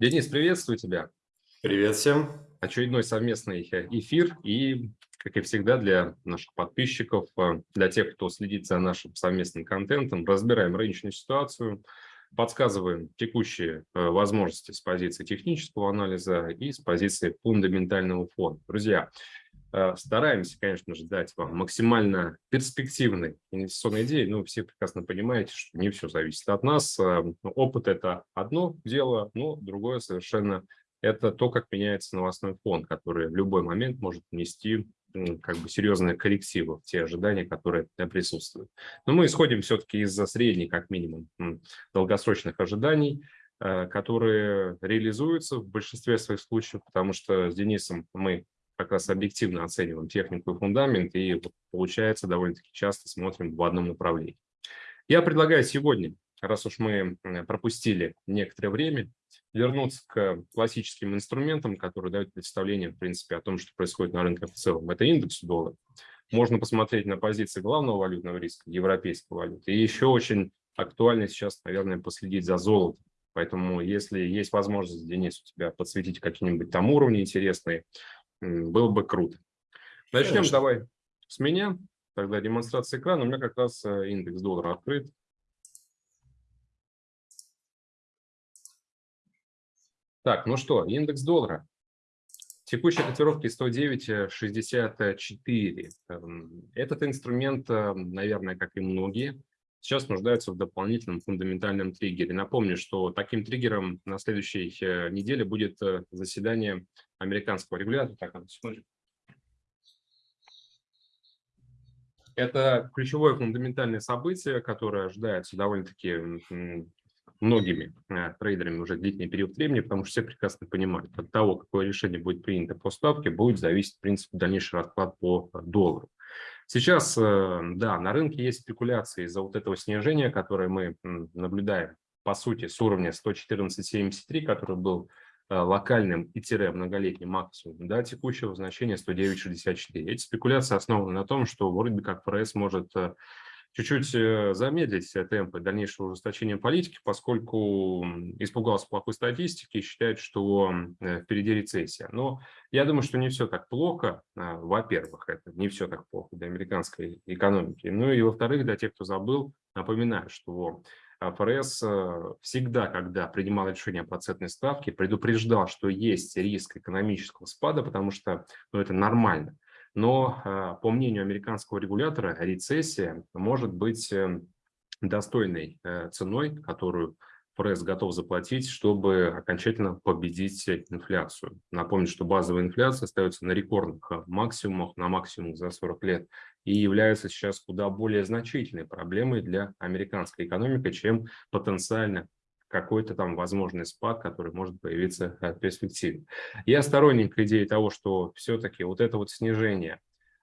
Денис, приветствую тебя. Привет всем. Очередной совместный э, эфир и, как и всегда, для наших подписчиков, э, для тех, кто следит за нашим совместным контентом, разбираем рыночную ситуацию, подсказываем текущие э, возможности с позиции технического анализа и с позиции фундаментального фона. Друзья, стараемся, конечно же, дать вам максимально перспективной инвестиционной идеи, но все прекрасно понимаете, что не все зависит от нас. Э, опыт – это одно дело, но другое совершенно – это то, как меняется новостной фон, который в любой момент может внести как бы серьезные коррективы в те ожидания, которые присутствуют. Но мы исходим все-таки из-за средних, как минимум, долгосрочных ожиданий, э, которые реализуются в большинстве своих случаев, потому что с Денисом мы как раз объективно оцениваем технику и фундамент, и получается довольно-таки часто смотрим в одном направлении. Я предлагаю сегодня, раз уж мы пропустили некоторое время, вернуться к классическим инструментам, которые дают представление, в принципе, о том, что происходит на рынке в целом. Это индекс доллара. Можно посмотреть на позиции главного валютного риска, европейской валюты. И еще очень актуально сейчас, наверное, последить за золотом. Поэтому, если есть возможность, Денис, у тебя подсветить какие-нибудь там уровни интересные, было бы круто. Начнем Конечно. давай с меня. Тогда демонстрация экрана. У меня как раз э, индекс доллара открыт. Так, ну что, индекс доллара. Текущая котировки 109.64. Эм, этот инструмент, э, наверное, как и многие, сейчас нуждаются в дополнительном фундаментальном триггере. Напомню, что таким триггером на следующей э, неделе будет заседание американского регулятора. Так. Это ключевое фундаментальное событие, которое ожидается довольно-таки многими э, трейдерами уже длительный период времени, потому что все прекрасно понимают, от того, какое решение будет принято по ставке, будет зависеть, в принципе, дальнейший расклад по доллару. Сейчас, э, да, на рынке есть спекуляции из-за вот этого снижения, которое мы наблюдаем, по сути, с уровня 114.73, который был локальным и тире многолетним максимумом да, текущего значения 109.64. Эти спекуляции основаны на том, что вроде бы как ФРС может э, чуть-чуть э, замедлить темпы дальнейшего ужесточения политики, поскольку испугался плохой статистики и считает, что впереди рецессия. Но я думаю, что не все так плохо. Во-первых, это не все так плохо для американской экономики. Ну и во-вторых, для тех, кто забыл, напоминаю, что ФРС э, всегда, когда принимал решение о процентной ставке, предупреждал, что есть риск экономического спада, потому что ну, это нормально. Но, э, по мнению американского регулятора, рецессия может быть э, достойной ценой, которую ФРС готов заплатить, чтобы окончательно победить инфляцию. Напомню, что базовая инфляция остается на рекордных максимумах, на максимум за 40 лет, и является сейчас куда более значительной проблемой для американской экономики, чем потенциально какой-то там возможный спад, который может появиться в перспективе. Я сторонник идеи того, что все-таки вот это вот снижение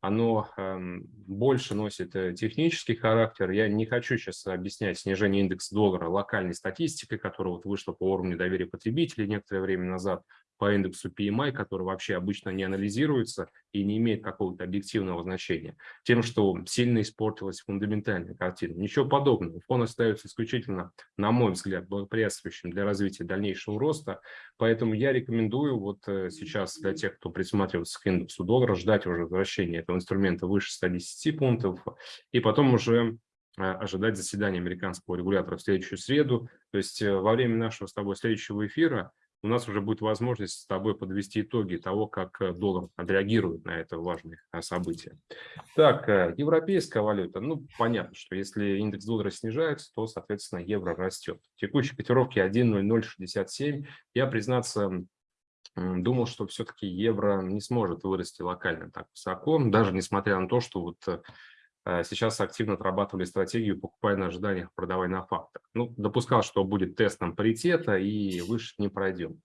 оно эм, больше носит э, технический характер. Я не хочу сейчас объяснять снижение индекса доллара локальной статистикой, которая вот вышла по уровню доверия потребителей некоторое время назад по индексу PMI, который вообще обычно не анализируется и не имеет какого-то объективного значения, тем, что сильно испортилась фундаментальная картина. Ничего подобного. Фон остается исключительно, на мой взгляд, благоприятствующим для развития дальнейшего роста. Поэтому я рекомендую вот э, сейчас для тех, кто присматривается к индексу доллара, ждать уже возвращения этого инструмента выше 110 пунктов и потом уже э, ожидать заседания американского регулятора в следующую среду. То есть э, во время нашего с тобой следующего эфира у нас уже будет возможность с тобой подвести итоги того, как э, доллар отреагирует на это важное э, событие. Так, э, европейская валюта. Ну, понятно, что если индекс доллара снижается, то, соответственно, евро растет. Текущие котировки 1.0067. Я, признаться, думал, что все-таки евро не сможет вырасти локально так высоко, даже несмотря на то, что вот Э, сейчас активно отрабатывали стратегию «покупай на ожиданиях, продавай на фактах». Ну, допускал, что будет тестом паритета и выше не пройдем.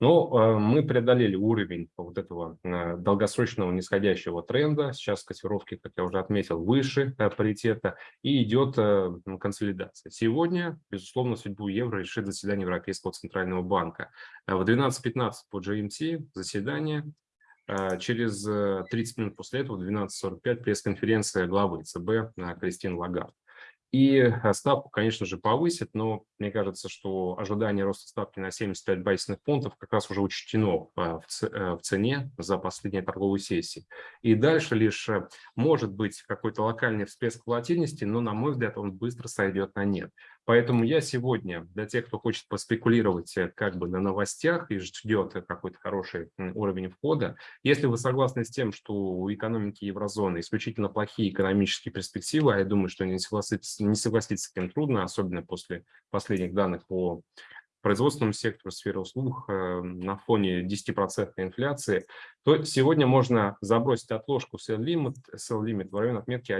Но э, мы преодолели уровень вот этого э, долгосрочного нисходящего тренда. Сейчас котировки, как я уже отметил, выше паритета и идет консолидация. Сегодня, безусловно, судьбу евро решит заседание Европейского центрального банка. В 12.15 по GMT заседание а, через 30 э, минут после этого, в 12.45, пресс-конференция главы ЦБ Кристин Лагард. И э, ставку, конечно же, повысит, но мне кажется, что ожидание роста ставки на 75 базисных пунктов как раз уже учтено э, в цене за последние торговые сессии. И дальше лишь может быть какой-то локальный всплеск волатильности, но, на мой взгляд, он быстро сойдет на нет. Поэтому я сегодня, для тех, кто хочет поспекулировать как бы на новостях и ждет какой-то хороший уровень входа, если вы согласны с тем, что у экономики еврозоны исключительно плохие экономические перспективы, а я думаю, что не согласиться, не согласиться с этим трудно, особенно после последних данных по производственному сектору, сфере услуг э, на фоне 10% инфляции, то сегодня можно забросить отложку sell limit, sell limit в район отметки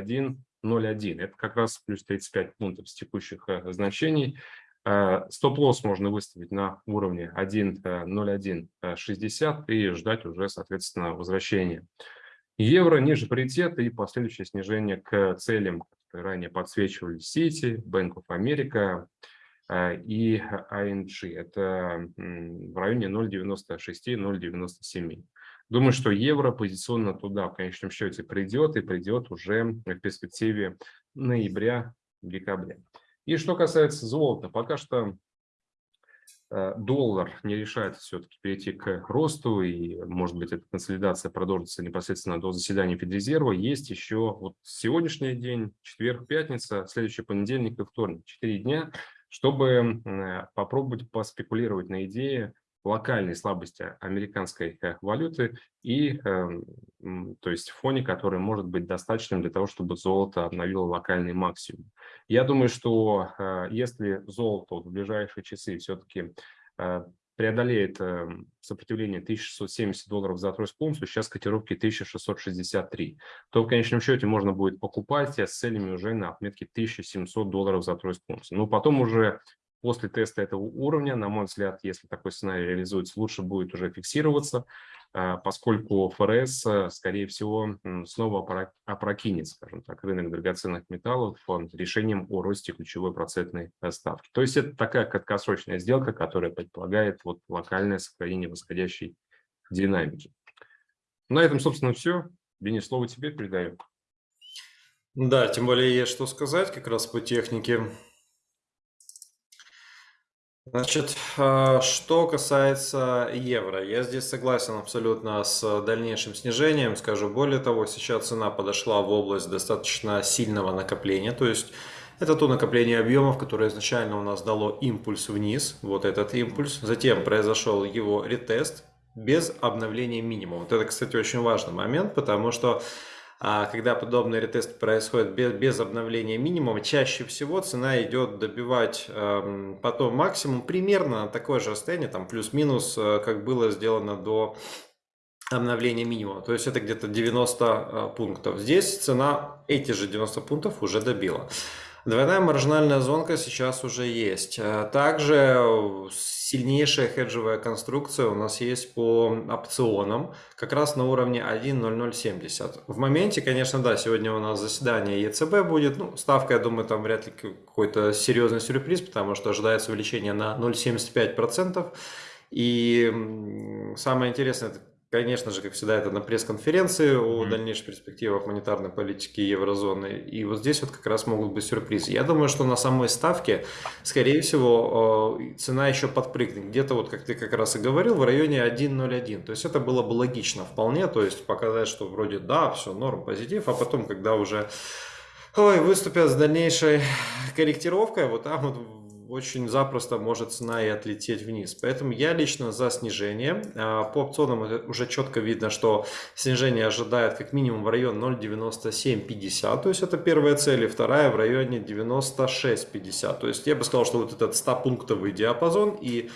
1.01. Это как раз плюс 35 пунктов с текущих э, значений. Э, стоп-лосс можно выставить на уровне 1.0160 и ждать уже, соответственно, возвращения. Евро ниже паритета и последующее снижение к целям, которые ранее подсвечивали City, Bank of America и ING. Это в районе 0,96-0,97. Думаю, что евро позиционно туда в конечном счете придет и придет уже в перспективе ноября-декабря. И что касается золота, пока что э, доллар не решает все-таки перейти к росту, и, может быть, эта консолидация продолжится непосредственно до заседания Федрезерва. Есть еще вот сегодняшний день, четверг, пятница, следующий понедельник и вторник, четыре дня, чтобы э, попробовать поспекулировать на идее локальной слабости американской э, валюты и, эм, то есть, фоне, который может быть достаточным для того, чтобы золото обновило локальный максимум. Я думаю, что э, если золото в ближайшие часы все-таки э, преодолеет сопротивление 1670 долларов за тройскую унцию, сейчас котировки 1663, то в конечном счете можно будет покупать с целями уже на отметке 1700 долларов за тройскую унцию. Но потом уже После теста этого уровня, на мой взгляд, если такой сценарий реализуется, лучше будет уже фиксироваться, а, поскольку ФРС, э, скорее всего, снова опрокинет, скажем так, рынок драгоценных металлов решением о росте ключевой процентной э, ставки. То есть это такая краткосрочная сделка, которая предполагает вот локальное сохранение восходящей динамики. На этом, собственно, все. Денис, слово тебе передаю. Да, тем более есть что сказать как раз по технике. Значит, а, что касается евро, я здесь согласен абсолютно с дальнейшим снижением. Скажу более того, сейчас цена подошла в область достаточно сильного накопления, то есть это то накопление объемов, которое изначально у нас дало импульс вниз, вот этот импульс. Затем произошел его ретест без обновления минимума. Вот это, кстати, очень важный момент, потому что когда подобный ретест происходит без, без обновления минимума, чаще всего цена идет добивать э, потом максимум примерно на такое же расстояние, там плюс-минус, э, как было сделано до обновления минимума. То есть это где-то 90 э, пунктов. Здесь цена эти же 90 пунктов уже добила. Двойная маржинальная зонка сейчас уже есть. Э, также сильнейшая хеджевая конструкция у нас есть по опционам, как раз на уровне 1.0070. В моменте, конечно, да, сегодня у нас заседание ЕЦБ будет. Ну, ставка, я думаю, там вряд ли какой-то серьезный сюрприз, потому что ожидается увеличение на 0,75%. И самое интересное, это Конечно же, как всегда, это на пресс-конференции о mm-hmm. дальнейших перспективах монетарной политики еврозоны. И вот здесь вот как раз могут быть сюрпризы. Я думаю, что на самой ставке, скорее всего, э, цена еще подпрыгнет. Где-то, вот как ты как раз и говорил, в районе 1.01. То есть это было бы логично вполне. То есть показать, что вроде да, все, норм, позитив. А потом, когда уже ой, выступят с дальнейшей корректировкой, вот там вот очень запросто может цена и отлететь вниз. Поэтому я лично за снижение. А, по опционам уже четко видно, что снижение ожидает как минимум в район 0.9750, то есть это первая цель, и вторая в районе 96.50. То есть я бы сказал, что вот этот 100-пунктовый диапазон и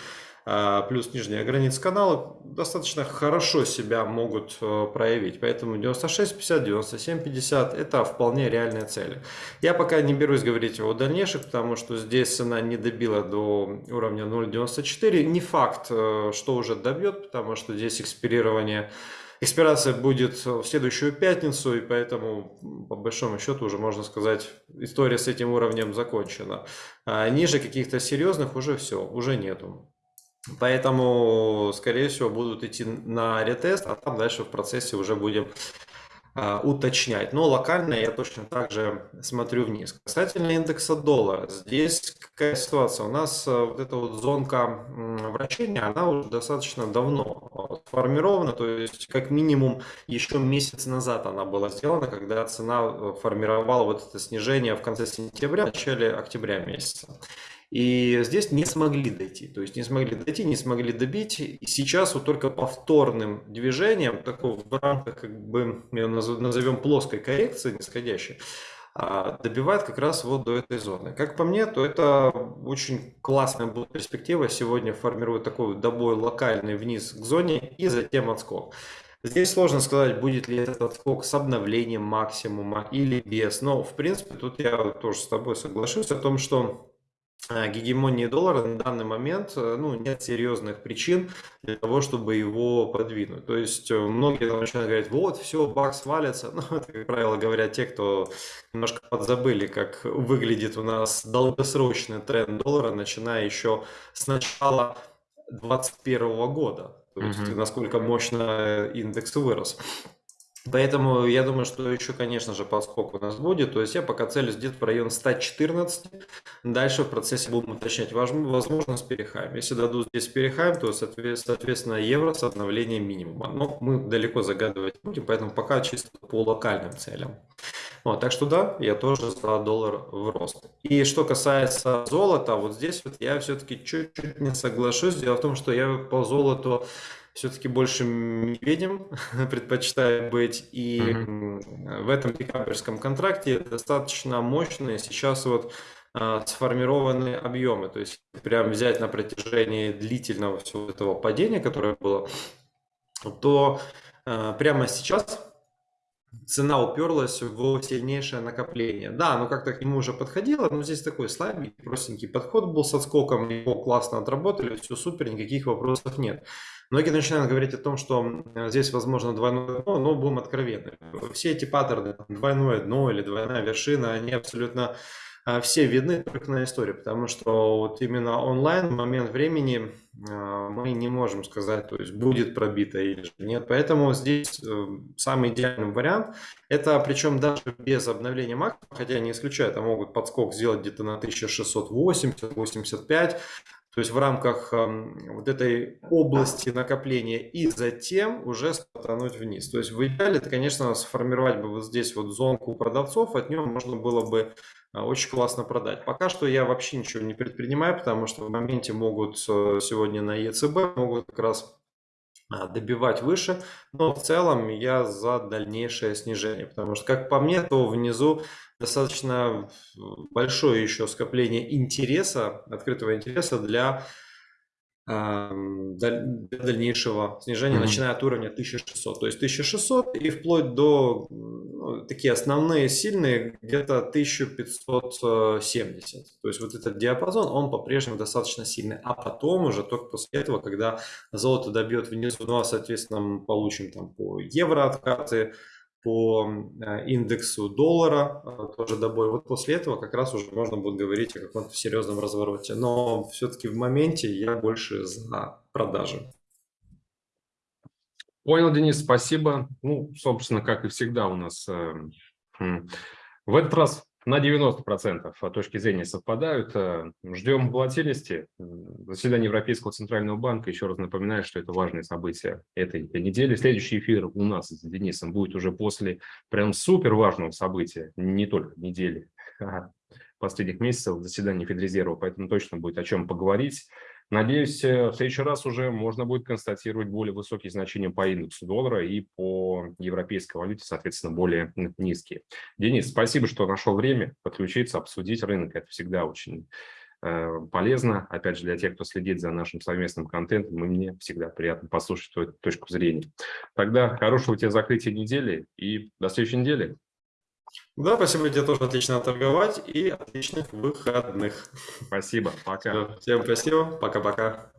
плюс нижняя граница канала достаточно хорошо себя могут э, проявить. Поэтому 96.50, 97.50 это вполне реальные цели. Я пока не берусь говорить о дальнейших, потому что здесь цена не добила до уровня 0.94. Не факт, э, что уже добьет, потому что здесь экспирирование Экспирация будет в следующую пятницу, и поэтому, по большому счету, уже можно сказать, история с этим уровнем закончена. А ниже каких-то серьезных уже все, уже нету. Поэтому, скорее всего, будут идти на ретест, а там дальше в процессе уже будем а, уточнять. Но локально я точно так же смотрю вниз. Касательно индекса доллара, здесь какая ситуация? У нас а, вот эта вот зонка вращения, она уже достаточно давно сформирована, то есть как минимум еще месяц назад она была сделана, когда цена э, формировала вот это снижение в конце сентября, в начале октября месяца. И здесь не смогли дойти. То есть не смогли дойти, не смогли добить. И сейчас вот только повторным движением, такого в рамках, как бы, назовем плоской коррекции нисходящей, а, добивает как раз вот до этой зоны. Как по мне, то это очень классная будет перспектива. Сегодня формирует такой добой локальный вниз к зоне и затем отскок. Здесь сложно сказать, будет ли этот отскок с обновлением максимума или без. Но, в принципе, тут я тоже с тобой соглашусь о том, что гегемонии доллара на данный момент э, ну, нет серьезных причин для того, чтобы его подвинуть. То есть э, многие начинают говорить, вот, все, бакс валится. Ну, это, как правило, говорят те, кто немножко подзабыли, как выглядит у нас долгосрочный тренд доллара, начиная еще с начала 2021 года. То есть, mm-hmm. насколько мощно индекс вырос. Поэтому я думаю, что еще, конечно же, подскок у нас будет. То есть я пока целюсь где-то в район 114. Дальше в процессе будем уточнять. Возможно, с перехаем. Если дадут здесь перехаем, то, соответственно, евро с обновлением минимума. Но мы далеко загадывать будем, поэтому пока чисто по локальным целям. Вот, так что да, я тоже за доллар в рост. И что касается золота, вот здесь вот я все-таки чуть-чуть не соглашусь. Дело в том, что я по золоту все-таки больше медведем предпочитаю быть. И mm-hmm. в этом декабрьском контракте достаточно мощные сейчас вот а, сформированы объемы. То есть прям взять на протяжении длительного всего этого падения, которое было, то а, прямо сейчас цена уперлась в сильнейшее накопление. Да, ну как-то к нему уже подходило, но здесь такой слабенький, простенький подход был с отскоком, его классно отработали, все супер, никаких вопросов нет. Многие начинают говорить о том, что здесь возможно двойное дно, но будем откровенны. Все эти паттерны, двойное дно или двойная вершина, они абсолютно все видны только на истории, потому что вот именно онлайн в момент времени а, мы не можем сказать, то есть будет пробито или нет. Поэтому здесь э, самый идеальный вариант, это причем даже без обновления максимума, хотя не исключаю, это могут подскок сделать где-то на 1680-85, то есть в рамках вот этой области накопления и затем уже стартануть вниз. То есть в идеале это, конечно, сформировать бы вот здесь вот зонку продавцов, от нее можно было бы а, очень классно продать. Пока что я вообще ничего не предпринимаю, потому что в моменте могут э, сегодня на ЕЦБ могут как раз а, добивать выше, но в целом я за дальнейшее снижение, потому что, как по мне, то внизу достаточно большое еще скопление интереса, открытого интереса для для дальнейшего снижения, mm-hmm. начиная от уровня 1600. То есть 1600 и вплоть до ну, такие основные сильные где-то 1570. То есть вот этот диапазон, он по-прежнему достаточно сильный. А потом уже только после этого, когда золото добьет внизу, ну а соответственно мы получим там по евро откаты, по э, индексу доллара э, тоже добой. Вот после этого как раз уже можно будет говорить о каком-то серьезном развороте. Но все-таки в моменте я больше за продажи. Понял, Денис, спасибо. Ну, собственно, как и всегда у нас э, в этот раз на 90% точки зрения совпадают. Э, ждем волатильности. Заседание Европейского Центрального банка. Еще раз напоминаю, что это важное событие этой недели. Следующий эфир у нас с Денисом будет уже после прям супер важного события, не только недели, а последних месяцев заседания Федрезерва, поэтому точно будет о чем поговорить. Надеюсь, э, в следующий раз уже можно будет констатировать более высокие значения по индексу доллара и по европейской валюте, соответственно, более низкие. Денис, спасибо, что нашел время подключиться, обсудить рынок. Это всегда очень э, полезно. Опять же, для тех, кто следит за нашим совместным контентом, и мне всегда приятно послушать твою точку зрения. Тогда хорошего тебе закрытия недели и до следующей недели. Да, спасибо тебе тоже отлично торговать и отличных выходных. Спасибо, пока. Всем спасибо, пока-пока.